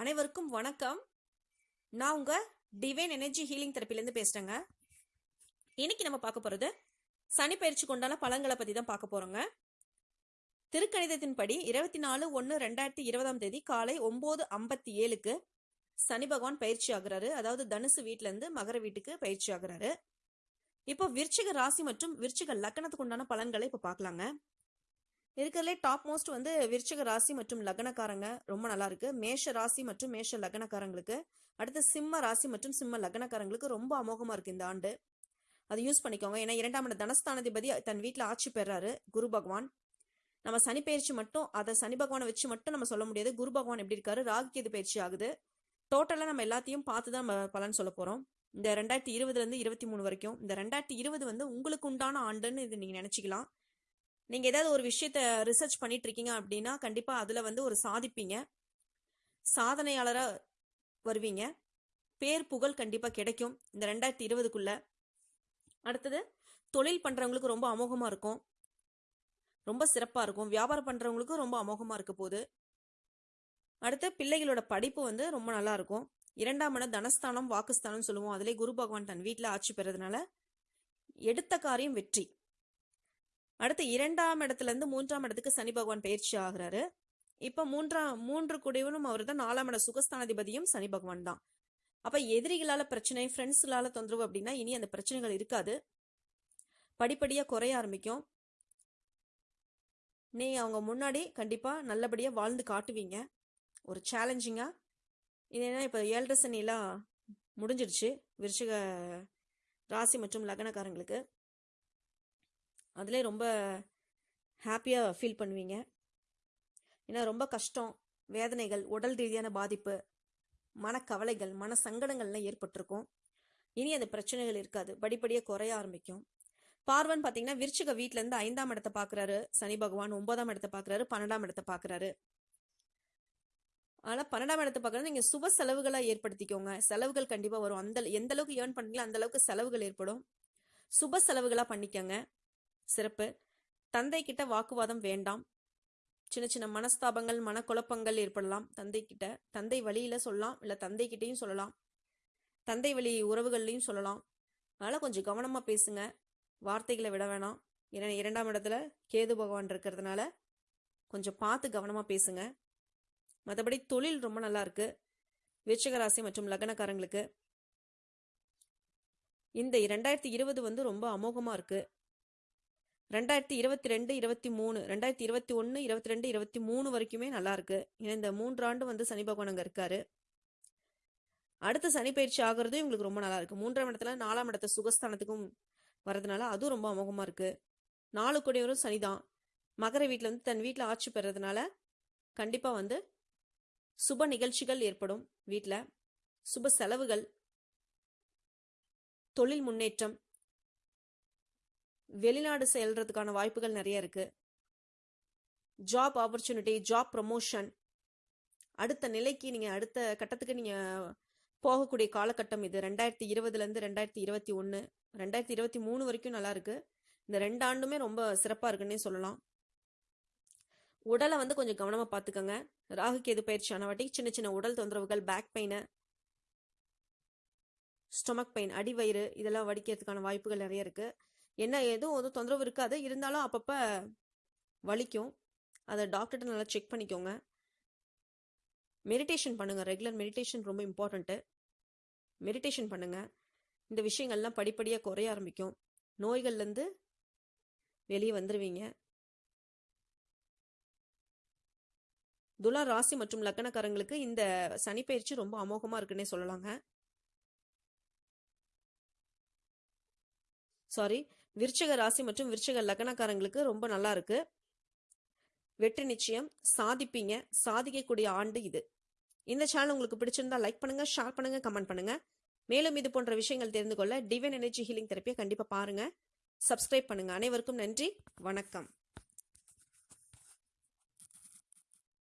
அனைவருக்கும் வணக்கம். நான் உங்க டிவைன் எனர்ஜி ஹீலிங் தெரப்பிலேருந்து பேசுறேங்க. இன்னைக்கு நம்ம பார்க்க போறது சனி பயிற்சி கொண்டான பழங்களை பத்தி தான் பார்க்க போறோங்க. திருக்கணிதத்தின்படி இருபத்தி நாலு ஒன்று ரெண்டாயிரத்தி இருபதாம் தேதி காலை ஒன்பது ஐம்பத்தி ஏழுக்கு சனி பகவான் பயிற்சி ஆகுறாரு. அதாவது தனுசு வீட்ல இருந்து மகர வீட்டுக்கு பயிற்சி ஆகுறாரு. இப்போ விருச்சிக ராசி மற்றும் விருச்சிக லக்னத்துக்கு உண்டான பலன்களை இப்போ பார்க்கலாங்க. இருக்கிறதுலே டாப் மோஸ்ட் வந்து விருச்சக ராசி மற்றும் லக்னக்காரங்க. ரொம்ப நல்லா இருக்கு. மேஷ ராசி மற்றும் மேஷ லக்னக்காரங்களுக்கு. அடுத்து சிம்ம ராசி மற்றும் சிம்ம லக்னக்காரங்களுக்கு ரொம்ப அமோகமா இருக்கு இந்த ஆண்டு. அதை யூஸ் பண்ணிக்கோங்க. ஏன்னா இரண்டாம் இட தனஸ்தானாதிபதி தன் வீட்டில் ஆட்சி பெறாரு. குரு பகவான். நம்ம சனி பயிற்சி மட்டும் அதை சனி பகவானை வச்சு மட்டும் நம்ம சொல்ல முடியாது. குரு பகவான் எப்படி இருக்காரு? ராகு கேது பயிற்சி ஆகுது. டோட்டலாக நம்ம எல்லாத்தையும் பார்த்து தான் நம்ம பலன் சொல்ல போகிறோம் இந்த ரெண்டாயிரத்தி இருபதுலேருந்து இருபத்தி மூணு வரைக்கும். இந்த ரெண்டாயிரத்தி இருபது வந்து உங்களுக்கு உண்டான ஆண்டுன்னு இது நீங்கள் நினச்சிக்கலாம். நீங்கள் ஏதாவது ஒரு விஷயத்த ரிசர்ச் பண்ணிட்டு இருக்கீங்க அப்படின்னா கண்டிப்பாக அதில் வந்து ஒரு சாதிப்பீங்க. சாதனையாளராக வருவீங்க. பேர் புகழ் கண்டிப்பாக கிடைக்கும் இந்த ரெண்டாயிரத்தி இருபதுக்குள்ள. அடுத்தது தொழில் பண்ணுறவங்களுக்கு ரொம்ப அமோகமாக இருக்கும். ரொம்ப சிறப்பாக இருக்கும். வியாபாரம் பண்ணுறவங்களுக்கும் ரொம்ப அமோகமாக இருக்க போகுது. அடுத்து பிள்ளைகளோட படிப்பு வந்து ரொம்ப நல்லா இருக்கும். இரண்டாம் இடம் தனஸ்தானம் வாக்குஸ்தானம் சொல்லுவோம். அதிலே குரு பகவான் தன் வீட்டில் ஆட்சி பெறதுனால எடுத்த காரியம் வெற்றி. அடுத்து இரண்டாம் இடத்துல இருந்து மூன்றாம் இடத்துக்கு சனி பகவான் பயிற்சி ஆகிறாரு. இப்ப மூன்றாம் மூன்று குடிவனும் அவர் தான் நாலாம் இட சுகஸ்தானாதிபதியும் சனி பகவான் தான் அப்ப எதிரிகளால பிரச்சனை ஃப்ரெண்ட்ஸ்களால தொந்தரவு அப்படின்னா இனி அந்த பிரச்சனைகள் இருக்காது. படிப்படியா குறைய ஆரம்பிக்கும். நீ அவங்க முன்னாடி கண்டிப்பா நல்லபடியா வாழ்ந்து காட்டுவீங்க. ஒரு சேலஞ்சிங்கா இது என்ன இப்ப ஏழரை சனிலாம் முடிஞ்சிடுச்சு விருச்சிக ராசி மற்றும் லக்னக்காரங்களுக்கு. அதிலே ரொம்ப ஹாப்பியாக ஃபீல் பண்ணுவீங்க. ஏன்னா ரொம்ப கஷ்டம் வேதனைகள் உடல் ரீதியான பாதிப்பு மனக்கவலைகள் மன சங்கடங்கள்லாம் ஏற்பட்டிருக்கும். இனி அந்த பிரச்சனைகள் இருக்காது. படிப்படியாக குறைய ஆரம்பிக்கும். பார்வன் பார்த்தீங்கன்னா விருச்சிக வீட்டிலேருந்து ஐந்தாம் இடத்தை பார்க்குறாரு சனி பகவான் ஒன்பதாம் இடத்தை பார்க்குறாரு பன்னெண்டாம் இடத்தை பார்க்குறாரு ஆனால் பன்னெண்டாம் இடத்தை பார்க்குறது நீங்கள் சுப செலவுகளாக ஏற்படுத்திக்கோங்க. செலவுகள் கண்டிப்பாக வரும். அந்த எந்த அளவுக்கு ஏர்ன் பண்ணுறீங்களோ அந்த அளவுக்கு செலவுகள் ஏற்படும். சுப செலவுகளாக பண்ணிக்கோங்க. சிறப்பு. தந்தை கிட்ட வாக்குவாதம் வேண்டாம். சின்ன சின்ன மனஸ்தாபங்கள் மனக்குழப்பங்கள் ஏற்படலாம். தந்தை கிட்ட தந்தை வழியில சொல்லலாம். இல்லை தந்தை கிட்டையும் சொல்லலாம். தந்தை வழி உறவுகள்லையும் சொல்லலாம். அதனால் கொஞ்சம் கவனமாக பேசுங்க. வார்த்தைகளை விட வேணாம். ஏன்னா இரண்டாம் இடத்துல கேது பகவான் இருக்கிறதுனால கொஞ்சம் பார்த்து கவனமாக பேசுங்க. மற்றபடி தொழில் ரொம்ப நல்லா இருக்கு. விருச்சகராசி மற்றும் லக்னக்காரங்களுக்கு இந்த இரண்டாயிரத்தி இருபது வந்து ரொம்ப அமோகமாக இருக்கு. ரெண்டாயிரத்தி இருபத்தி ரெண்டு இருபத்தி மூணு ரெண்டாயிரத்தி இருபத்தி ஒன்று இருபத்தி ரெண்டு இருபத்தி மூணு வரைக்குமே நல்லா இருக்கு ஏன்னா இந்த மூன்றாண்டு வந்து சனி பகவான் அங்கே இருக்காரு. அடுத்த சனி பயிற்சி ஆகுறதும் இவங்களுக்கு ரொம்ப நல்லா இருக்கு மூன்றாம் இடத்துல நாலாம் இடத்த சுகஸ்தானத்துக்கும் வர்றதுனால அதுவும் ரொம்ப அமோகமாக இருக்கு. நாலு கொடியவரும் சனிதான். மகர வீட்டில் வந்து தன் வீட்டில் ஆட்சி பெறதுனால கண்டிப்பாக வந்து சுப நிகழ்ச்சிகள் ஏற்படும் வீட்டில் சுப செலவுகள் தொழில் முன்னேற்றம் வெளிநாடு செல்றதுக்கான வாய்ப்புகள் நிறைய இருக்கு. ஜாப் ஆப்பர்ச்சுனிட்டி ஜாப் ப்ரமோஷன் அடுத்த நிலைக்கு நீங்க அடுத்த கட்டத்துக்கு நீங்க போகக்கூடிய காலகட்டம் இது. ரெண்டாயிரத்தி இருபதுல இருந்து ரெண்டாயிரத்தி இருபத்தி ஒன்று ரெண்டாயிரத்தி இருபத்தி மூணு வரைக்கும் நல்லா இருக்கு. இந்த ரெண்டு ஆண்டுமே ரொம்ப சிறப்பா இருக்குன்னே சொல்லலாம். உடலை வந்து கொஞ்சம் கவனமா பார்த்துக்கோங்க. ராகு கேது பயிற்சியான வாட்டி சின்ன சின்ன உடல் தொந்தரவுகள் பேக் பெயின் ஸ்டொமக் பெயின் அடிவயிறு இதெல்லாம் வடிக்கிறதுக்கான வாய்ப்புகள் நிறைய இருக்குது என்ன எதுவும் ஒரு தொந்தரவு இருக்காது. இருந்தாலும் அப்பப்போ வலிக்கும். அதை டாக்டர்கிட்ட நல்லா செக் பண்ணிக்கோங்க. மெடிடேஷன் பண்ணுங்கள் ரெகுலர் மெடிடேஷன் ரொம்ப இம்பார்ட்டண்ட்டு மெடிடேஷன் பண்ணுங்கள் இந்த விஷயங்கள்லாம் படிப்படியாக குறைய ஆரம்பிக்கும். நோய்கள்லேருந்து வெளியே வந்துடுவீங்க துலா ராசி மற்றும் லக்கணக்காரங்களுக்கு இந்த சனிப்பயிற்சி ரொம்ப அமோகமாக இருக்குன்னே சொல்லலாங்க. சாரி விருச்சக ராசி மற்றும் விருச்சக லக்னக்காரங்களுக்கு ரொம்ப நல்லா இருக்கு. வெற்றி நிச்சயம். சாதிப்பீங்க. சாதிக்கக்கூடிய ஆண்டு இது. இந்த சேனல் உங்களுக்கு பிடிச்சிருந்தா லைக் பண்ணுங்க ஷேர் பண்ணுங்க கமெண்ட் பண்ணுங்க. மேலும் இது போன்ற விஷயங்கள் தெரிந்து கொள்ள டிவைன் எனர்ஜி ஹீலிங் தெரப்பியை கண்டிப்பா பாருங்க. சப்ஸ்கிரைப் பண்ணுங்க. அனைவருக்கும் நன்றி. வணக்கம்.